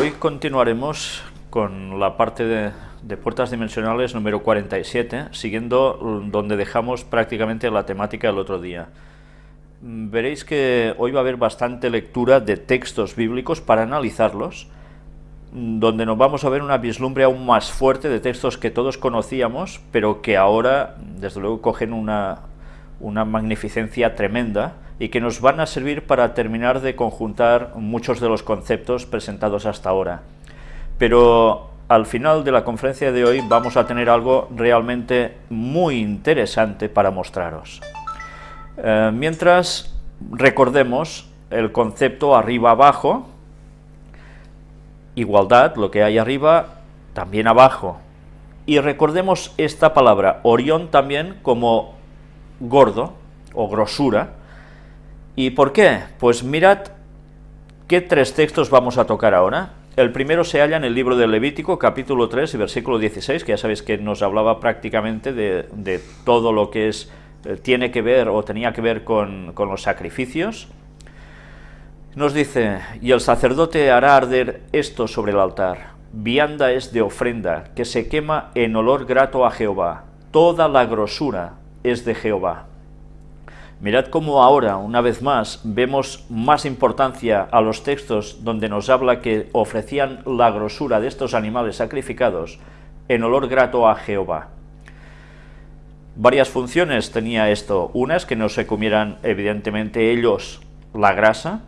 Hoy continuaremos con la parte de, puertas dimensionales número 47, siguiendo donde dejamos prácticamente la temática del otro día. Veréis que hoy va a haber bastante lectura de textos bíblicos para analizarlos, donde nos vamos a ver una vislumbre aún más fuerte de textos que todos conocíamos, pero que ahora, desde luego, cogen una magnificencia tremenda y que nos van a servir para terminar de conjuntar muchos de los conceptos presentados hasta ahora. Pero al final de la conferencia de hoy vamos a tener algo realmente muy interesante para mostraros. Eh, mientras recordemos el concepto arriba-abajo, igualdad, lo que hay arriba, también abajo. Y recordemos esta palabra, Orión también como gordo o grosura. ¿Y por qué? Pues mirad qué tres textos vamos a tocar ahora. El primero se halla en el libro de Levítico, capítulo 3 y versículo 16, que ya sabéis que nos hablaba prácticamente de, todo lo que es, eh, tiene que ver o tenía que ver con, con los sacrificios. Nos dice, y el sacerdote hará arder esto sobre el altar. Vianda es de ofrenda, que se quema en olor grato a Jehová. Toda la grosura es de Jehová. Mirad cómo ahora, una vez más, vemos más importancia a los textos donde nos habla que ofrecían la grosura de estos animales sacrificados en olor grato a Jehová. Varias funciones tenía esto. Una es que no se comieran, evidentemente, ellos la grasa,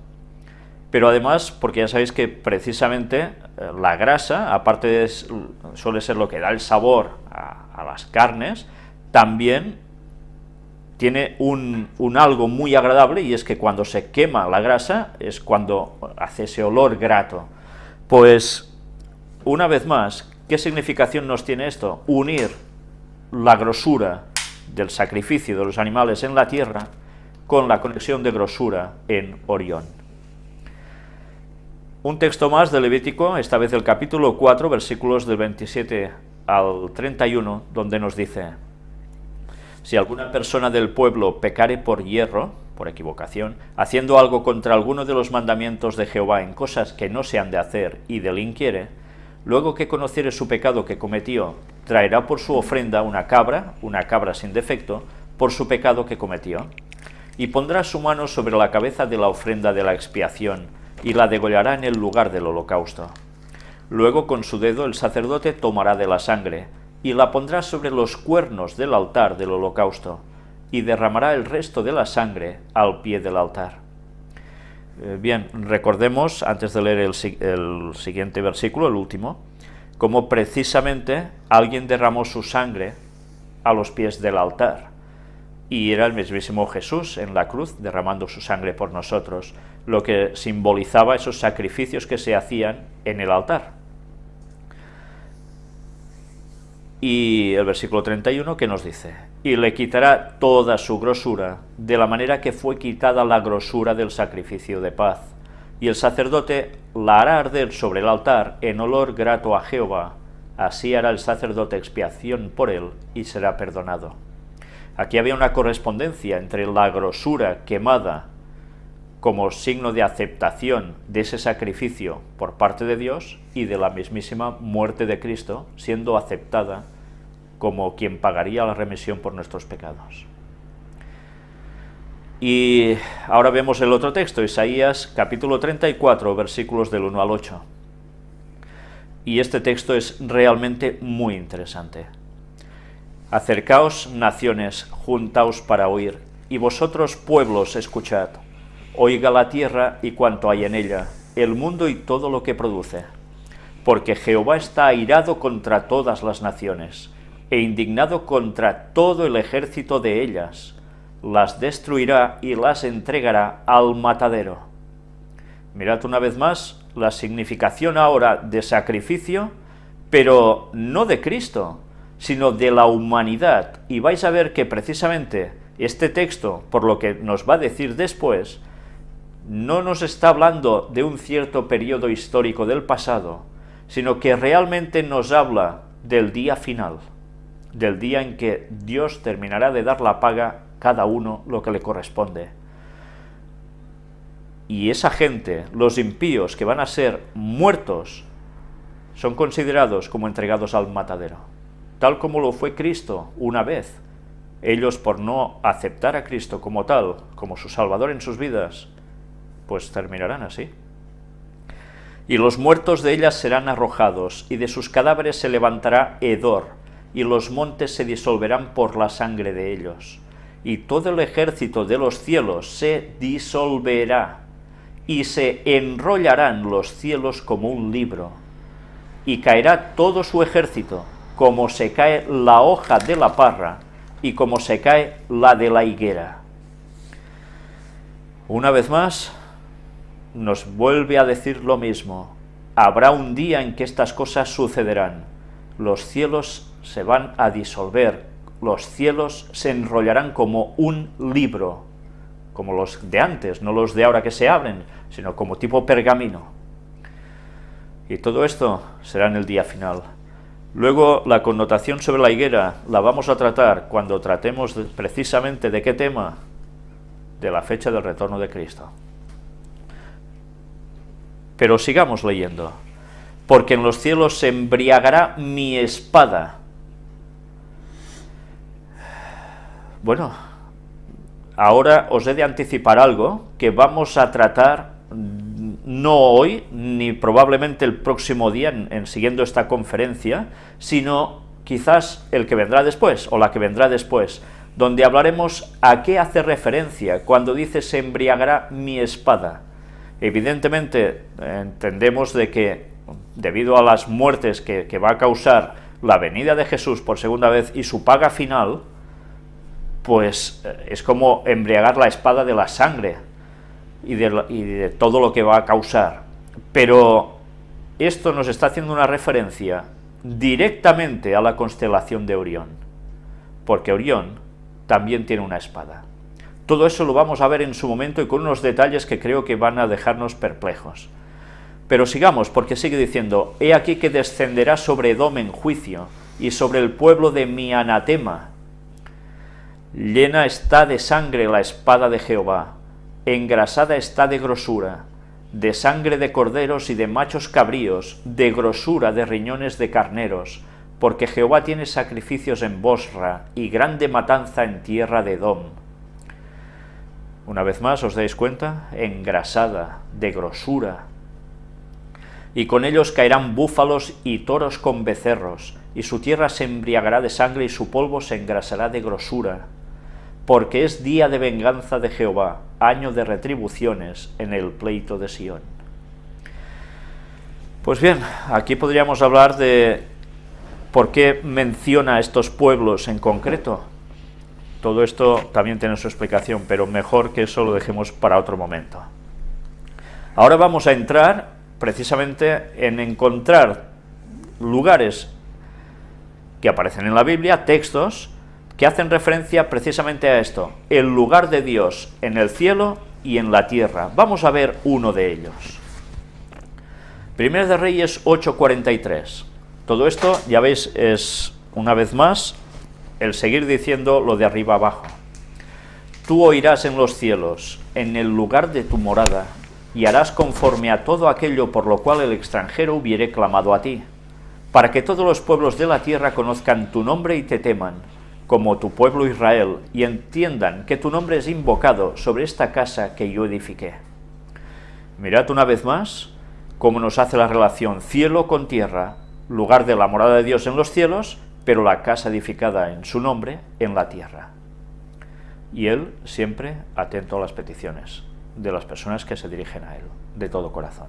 pero además, porque ya sabéis que precisamente eh, la grasa, aparte de, suele ser lo que da el sabor a, a las carnes, también tiene un, algo muy agradable y es que cuando se quema la grasa es cuando hace ese olor grato. Pues, una vez más, ¿qué significación nos tiene esto? Unir la grosura del sacrificio de los animales en la tierra con la conexión de grosura en Orión. Un texto más de Levítico, esta vez el capítulo 4, versículos del 27 al 31, donde nos dice si alguna persona del pueblo pecare por hierro, por equivocación, haciendo algo contra alguno de los mandamientos de Jehová en cosas que no se han de hacer y delinquiere, luego que conociere su pecado que cometió, traerá por su ofrenda una cabra, una cabra sin defecto, por su pecado que cometió, y pondrá su mano sobre la cabeza de la ofrenda de la expiación, y la degollará en el lugar del holocausto. Luego con su dedo el sacerdote tomará de la sangre, y la pondrá sobre los cuernos del altar del holocausto, y derramará el resto de la sangre al pie del altar. Eh, bien, recordemos, antes de leer el, el siguiente versículo, el último, cómo precisamente alguien derramó su sangre a los pies del altar, y era el mismísimo Jesús en la cruz derramando su sangre por nosotros, lo que simbolizaba esos sacrificios que se hacían en el altar. Y el versículo 31 que nos dice, y le quitará toda su grosura, de la manera que fue quitada la grosura del sacrificio de paz. Y el sacerdote la hará arder sobre el altar en olor grato a Jehová, así hará el sacerdote expiación por él y será perdonado. Aquí había una correspondencia entre la grosura quemada como signo de aceptación de ese sacrificio por parte de Dios y de la mismísima muerte de Cristo siendo aceptada como quien pagaría la remisión por nuestros pecados. Y ahora vemos el otro texto, Isaías capítulo 34, versículos del 1 al 8. Y este texto es realmente muy interesante. Acercaos, naciones, juntaos para oír, y vosotros, pueblos, escuchad. Oiga la tierra y cuanto hay en ella, el mundo y todo lo que produce. Porque Jehová está airado contra todas las naciones, e indignado contra todo el ejército de ellas, las destruirá y las entregará al matadero. Mirad una vez más la significación ahora de sacrificio, pero no de Cristo, sino de la humanidad, y vais a ver que precisamente este texto, por lo que nos va a decir después, no nos está hablando de un cierto periodo histórico del pasado, sino que realmente nos habla del día final del día en que Dios terminará de dar la paga cada uno lo que le corresponde. Y esa gente, los impíos que van a ser muertos, son considerados como entregados al matadero, tal como lo fue Cristo una vez. Ellos por no aceptar a Cristo como tal, como su Salvador en sus vidas, pues terminarán así. Y los muertos de ellas serán arrojados, y de sus cadáveres se levantará hedor, y los montes se disolverán por la sangre de ellos. Y todo el ejército de los cielos se disolverá, y se enrollarán los cielos como un libro, y caerá todo su ejército, como se cae la hoja de la parra, y como se cae la de la higuera. Una vez más, nos vuelve a decir lo mismo. Habrá un día en que estas cosas sucederán. Los cielos se van a disolver, los cielos se enrollarán como un libro, como los de antes, no los de ahora que se abren, sino como tipo pergamino. Y todo esto será en el día final. Luego, la connotación sobre la higuera la vamos a tratar cuando tratemos precisamente de qué tema, de la fecha del retorno de Cristo. Pero sigamos leyendo. Porque en los cielos se embriagará mi espada. Bueno, ahora os he de anticipar algo que vamos a tratar no hoy, ni probablemente el próximo día, en, siguiendo esta conferencia, sino quizás el que vendrá después, o la que vendrá después, donde hablaremos a qué hace referencia cuando dice se embriagará mi espada. Evidentemente entendemos de que debido a las muertes que, va a causar la venida de Jesús por segunda vez y su paga final, pues eh, es como embriagar la espada de la sangre y de, todo lo que va a causar. Pero esto nos está haciendo una referencia directamente a la constelación de Orión, porque Orión también tiene una espada. Todo eso lo vamos a ver en su momento y con unos detalles que creo que van a dejarnos perplejos. Pero sigamos, porque sigue diciendo, He aquí que descenderá sobre Edom en juicio, y sobre el pueblo de mi anatema. Llena está de sangre la espada de Jehová, engrasada está de grosura, de sangre de corderos y de machos cabríos, de grosura de riñones de carneros, porque Jehová tiene sacrificios en Bosra, y grande matanza en tierra de Edom una vez más, ¿os dais cuenta? Engrasada, de grosura. Y con ellos caerán búfalos y toros con becerros, y su tierra se embriagará de sangre y su polvo se engrasará de grosura. Porque es día de venganza de Jehová, año de retribuciones en el pleito de Sión. Pues bien, aquí podríamos hablar de por qué menciona estos pueblos en concreto. Todo esto también tiene su explicación, pero mejor que eso lo dejemos para otro momento. Ahora vamos a entrar precisamente en encontrar lugares que aparecen en la Biblia, textos, que hacen referencia precisamente a esto, el lugar de Dios en el cielo y en la tierra. Vamos a ver uno de ellos. Primero de Reyes 8.43. Todo esto, ya veis, es una vez más el seguir diciendo lo de arriba abajo. Tú oirás en los cielos, en el lugar de tu morada, y harás conforme a todo aquello por lo cual el extranjero hubiere clamado a ti, para que todos los pueblos de la tierra conozcan tu nombre y te teman, como tu pueblo Israel, y entiendan que tu nombre es invocado sobre esta casa que yo edifiqué. Mirad una vez más cómo nos hace la relación cielo con tierra, lugar de la morada de Dios en los cielos, pero la casa edificada en su nombre en la tierra. Y él siempre atento a las peticiones de las personas que se dirigen a él, de todo corazón.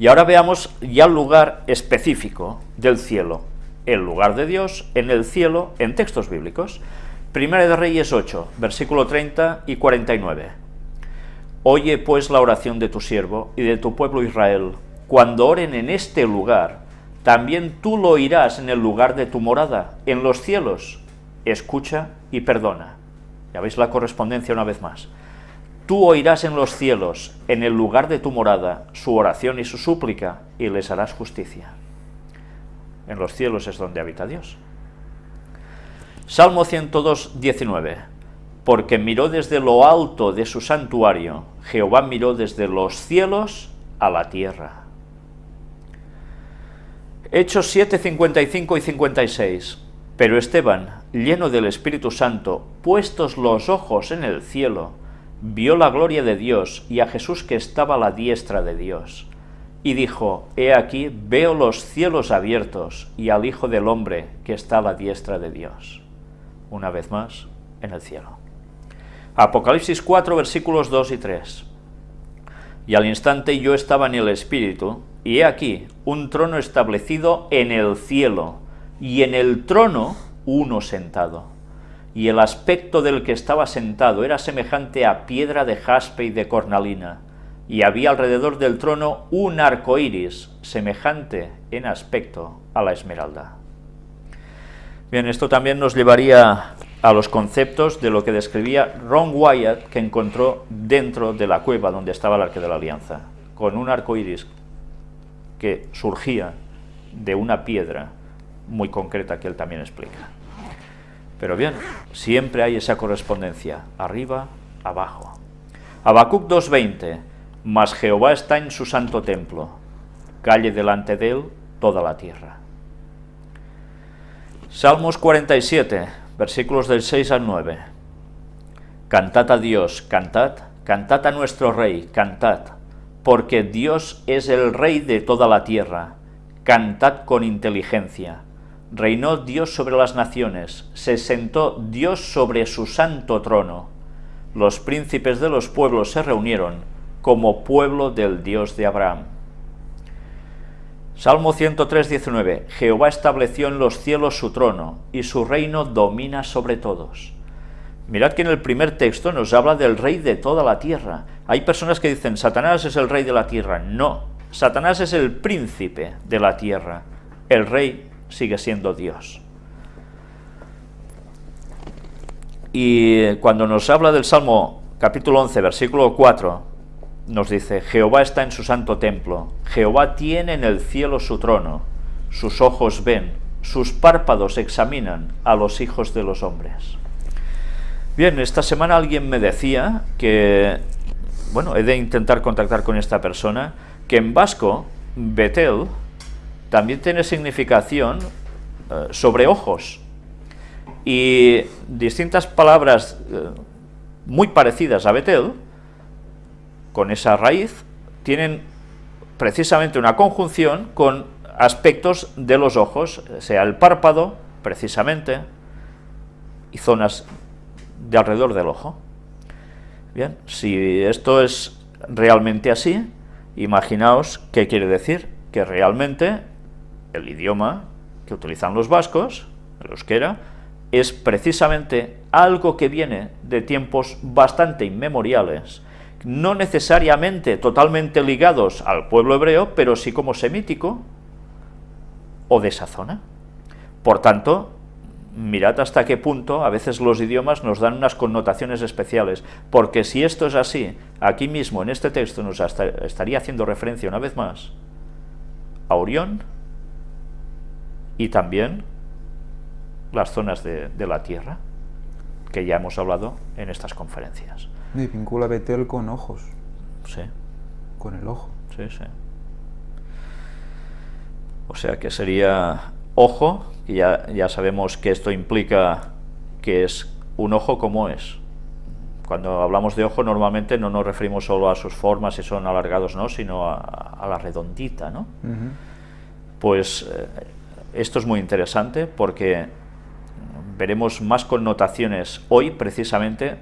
Y ahora veamos ya el lugar específico del cielo, el lugar de Dios en el cielo en textos bíblicos. Primera de Reyes 8, versículo 30 y 49. Oye pues la oración de tu siervo y de tu pueblo Israel, cuando oren en este lugar, también tú lo oirás en el lugar de tu morada, en los cielos. Escucha y perdona. Ya veis la correspondencia una vez más. Tú oirás en los cielos, en el lugar de tu morada, su oración y su súplica, y les harás justicia. En los cielos es donde habita Dios. Salmo 102, 19. porque miró desde lo alto de su santuario, Jehová miró desde los cielos a la tierra. Hechos 7, 55 y 56. Pero Esteban, lleno del Espíritu Santo, puestos los ojos en el cielo, vio la gloria de Dios y a Jesús que estaba a la diestra de Dios. Y dijo, He aquí, veo los cielos abiertos y al Hijo del Hombre que está a la diestra de Dios. Una vez más, en el cielo. Apocalipsis 4, versículos 2 y 3. Y al instante yo estaba en el Espíritu, y he aquí un trono establecido en el cielo, y en el trono uno sentado. Y el aspecto del que estaba sentado era semejante a piedra de jaspe y de cornalina, y había alrededor del trono un arco iris, semejante en aspecto a la esmeralda. Bien, esto también nos llevaría a los conceptos de lo que describía Ron Wyatt, que encontró dentro de la cueva donde estaba el arque de la alianza, con un arco iris que surgía de una piedra muy concreta que él también explica. Pero bien, siempre hay esa correspondencia, arriba, abajo. Habacuc 2.20, mas Jehová está en su santo templo, calle delante de él toda la tierra. Salmos 47, versículos del 6 al 9. Cantad a Dios, cantad, cantad a nuestro Rey, cantad, porque Dios es el Rey de toda la tierra, cantad con inteligencia. Reinó Dios sobre las naciones, se sentó Dios sobre su santo trono. Los príncipes de los pueblos se reunieron como pueblo del Dios de Abraham. Salmo 103, 19. Jehová estableció en los cielos su trono, y su reino domina sobre todos. Mirad que en el primer texto nos habla del rey de toda la tierra. Hay personas que dicen, Satanás es el rey de la tierra. No, Satanás es el príncipe de la tierra. El rey sigue siendo Dios. Y cuando nos habla del Salmo capítulo 11, versículo 4, nos dice, Jehová está en su santo templo, Jehová tiene en el cielo su trono, sus ojos ven, sus párpados examinan a los hijos de los hombres. Bien, esta semana alguien me decía que, bueno, he de intentar contactar con esta persona, que en vasco, Betel, también tiene significación eh, sobre ojos. Y distintas palabras eh, muy parecidas a Betel, con esa raíz, tienen precisamente una conjunción con aspectos de los ojos, sea el párpado, precisamente, y zonas de alrededor del ojo. Bien, si esto es realmente así, imaginaos qué quiere decir, que realmente el idioma que utilizan los vascos, el euskera, es precisamente algo que viene de tiempos bastante inmemoriales, no necesariamente totalmente ligados al pueblo hebreo, pero sí como semítico o de esa zona. Por tanto, mirad hasta qué punto a veces los idiomas nos dan unas connotaciones especiales, porque si esto es así, aquí mismo en este texto nos estaría haciendo referencia una vez más a Orión y también las zonas de, la Tierra, que ya hemos hablado en estas conferencias. Y vincula Betel con ojos. Sí. Con el ojo. Sí, sí. O sea que sería ojo, y ya, ya sabemos que esto implica que es un ojo como es. Cuando hablamos de ojo normalmente no nos referimos solo a sus formas si son alargados, ¿no? sino a, la redondita. ¿no? Pues eh, esto es muy interesante porque veremos más connotaciones hoy precisamente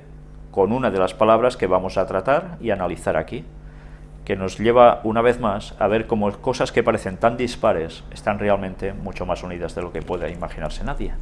con una de las palabras que vamos a tratar y analizar aquí que nos lleva una vez más a ver cómo cosas que parecen tan dispares están realmente mucho más unidas de lo que puede imaginarse nadie.